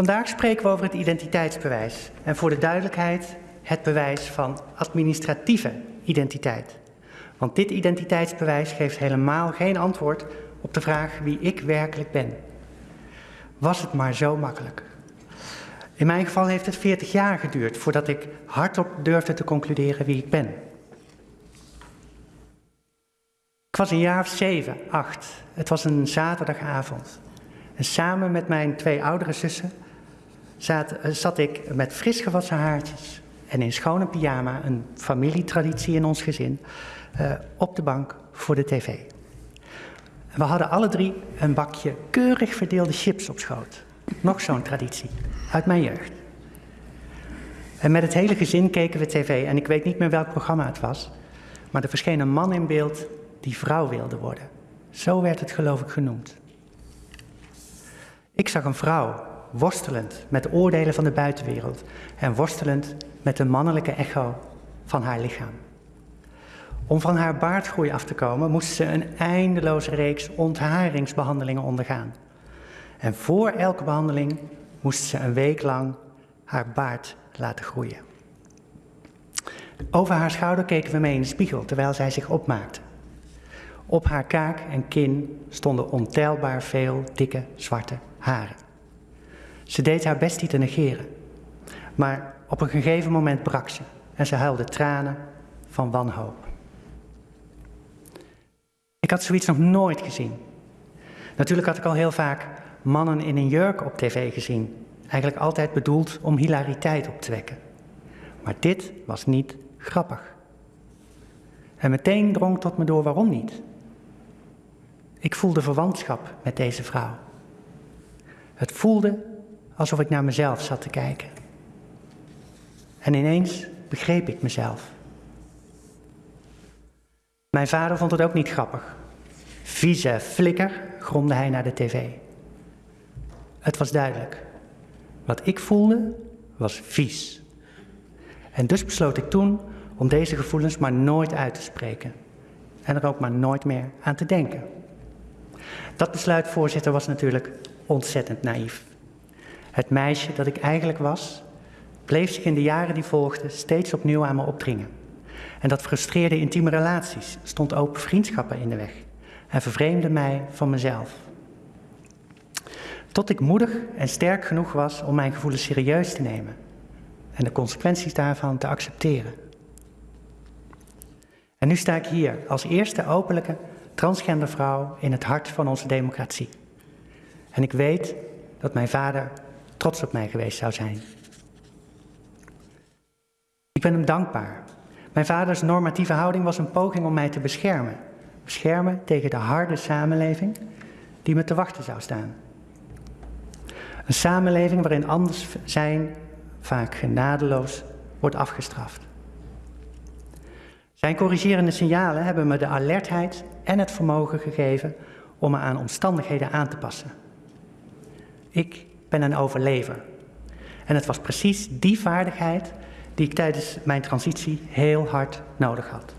Vandaag spreken we over het identiteitsbewijs en voor de duidelijkheid het bewijs van administratieve identiteit. Want dit identiteitsbewijs geeft helemaal geen antwoord op de vraag wie ik werkelijk ben. Was het maar zo makkelijk. In mijn geval heeft het 40 jaar geduurd voordat ik hardop durfde te concluderen wie ik ben. Ik was een jaar of zeven, acht. Het was een zaterdagavond. En samen met mijn twee oudere zussen zat, zat ik met fris gewassen haartjes en in schone pyjama, een familietraditie in ons gezin, uh, op de bank voor de tv. We hadden alle drie een bakje keurig verdeelde chips op schoot. Nog zo'n traditie, uit mijn jeugd. En met het hele gezin keken we tv en ik weet niet meer welk programma het was, maar er verscheen een man in beeld die vrouw wilde worden. Zo werd het geloof ik genoemd. Ik zag een vrouw worstelend met oordelen van de buitenwereld en worstelend met de mannelijke echo van haar lichaam. Om van haar baardgroei af te komen, moest ze een eindeloze reeks ontharingsbehandelingen ondergaan. En voor elke behandeling moest ze een week lang haar baard laten groeien. Over haar schouder keken we mee in de spiegel terwijl zij zich opmaakte. Op haar kaak en kin stonden ontelbaar veel dikke zwarte haren. Ze deed haar best niet te negeren, maar op een gegeven moment brak ze en ze huilde tranen van wanhoop. Ik had zoiets nog nooit gezien. Natuurlijk had ik al heel vaak mannen in een jurk op tv gezien. Eigenlijk altijd bedoeld om hilariteit op te wekken. Maar dit was niet grappig. En meteen drong tot me door waarom niet. Ik voelde verwantschap met deze vrouw. Het voelde alsof ik naar mezelf zat te kijken. En ineens begreep ik mezelf. Mijn vader vond het ook niet grappig. Vieze flikker, gromde hij naar de tv. Het was duidelijk. Wat ik voelde, was vies. En dus besloot ik toen om deze gevoelens maar nooit uit te spreken. En er ook maar nooit meer aan te denken. Dat besluit, voorzitter, was natuurlijk ontzettend naïef. Het meisje dat ik eigenlijk was, bleef zich in de jaren die volgden steeds opnieuw aan me opdringen. En dat frustreerde intieme relaties, stond open vriendschappen in de weg en vervreemde mij van mezelf. Tot ik moedig en sterk genoeg was om mijn gevoelens serieus te nemen en de consequenties daarvan te accepteren. En nu sta ik hier als eerste openlijke transgender vrouw in het hart van onze democratie. En ik weet dat mijn vader trots op mij geweest zou zijn. Ik ben hem dankbaar. Mijn vaders normatieve houding was een poging om mij te beschermen. Beschermen tegen de harde samenleving die me te wachten zou staan. Een samenleving waarin anders zijn vaak genadeloos wordt afgestraft. Zijn corrigerende signalen hebben me de alertheid en het vermogen gegeven om me aan omstandigheden aan te passen. Ik ben een overlever. En het was precies die vaardigheid die ik tijdens mijn transitie heel hard nodig had.